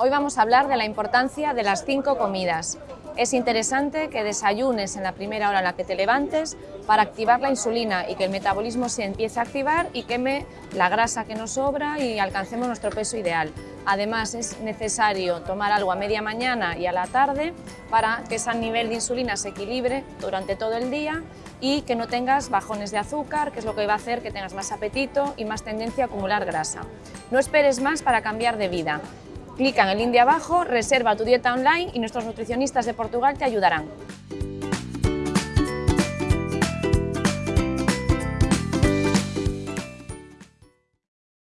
Hoy vamos a hablar de la importancia de las cinco comidas. Es interesante que desayunes en la primera hora en la que te levantes para activar la insulina y que el metabolismo se empiece a activar y queme la grasa que nos sobra y alcancemos nuestro peso ideal. Además es necesario tomar algo a media mañana y a la tarde para que ese nivel de insulina se equilibre durante todo el día y que no tengas bajones de azúcar, que es lo que va a hacer que tengas más apetito y más tendencia a acumular grasa. No esperes más para cambiar de vida. Clica en el link de abajo, reserva tu dieta online y nuestros nutricionistas de Portugal te ayudarán.